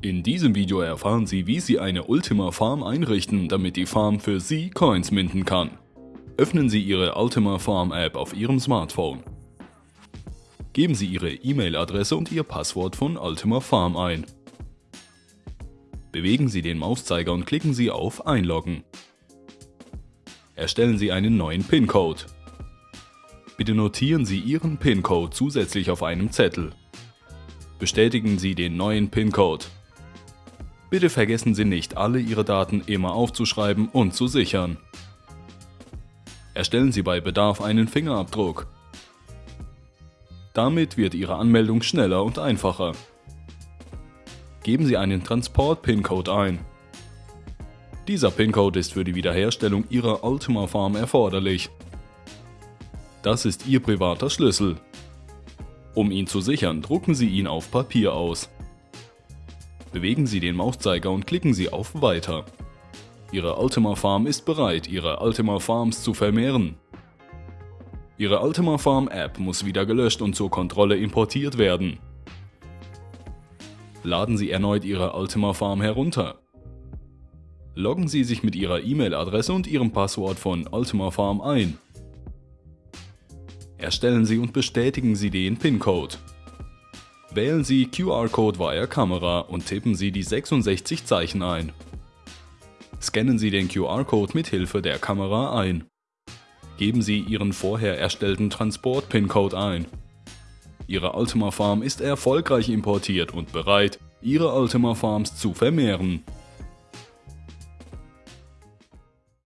In diesem Video erfahren Sie, wie Sie eine Ultima Farm einrichten, damit die Farm für Sie Coins minden kann. Öffnen Sie Ihre Ultima Farm App auf Ihrem Smartphone. Geben Sie Ihre E-Mail-Adresse und Ihr Passwort von Ultima Farm ein. Bewegen Sie den Mauszeiger und klicken Sie auf Einloggen. Erstellen Sie einen neuen PIN-Code. Bitte notieren Sie Ihren PIN-Code zusätzlich auf einem Zettel. Bestätigen Sie den neuen PIN-Code. Bitte vergessen Sie nicht, alle Ihre Daten immer aufzuschreiben und zu sichern. Erstellen Sie bei Bedarf einen Fingerabdruck. Damit wird Ihre Anmeldung schneller und einfacher. Geben Sie einen Transport-PIN-Code ein. Dieser PIN-Code ist für die Wiederherstellung Ihrer Ultima Farm erforderlich. Das ist Ihr privater Schlüssel. Um ihn zu sichern, drucken Sie ihn auf Papier aus. Bewegen Sie den Mauszeiger und klicken Sie auf Weiter. Ihre Ultima Farm ist bereit, Ihre Ultima Farms zu vermehren. Ihre Ultima Farm App muss wieder gelöscht und zur Kontrolle importiert werden. Laden Sie erneut Ihre Ultima Farm herunter. Loggen Sie sich mit Ihrer E-Mail-Adresse und Ihrem Passwort von Ultima Farm ein. Erstellen Sie und bestätigen Sie den PIN-Code. Wählen Sie QR-Code via Kamera und tippen Sie die 66 Zeichen ein. Scannen Sie den QR-Code mit Hilfe der Kamera ein. Geben Sie Ihren vorher erstellten Transport-PIN-Code ein. Ihre Ultima Farm ist erfolgreich importiert und bereit, Ihre Ultima Farms zu vermehren.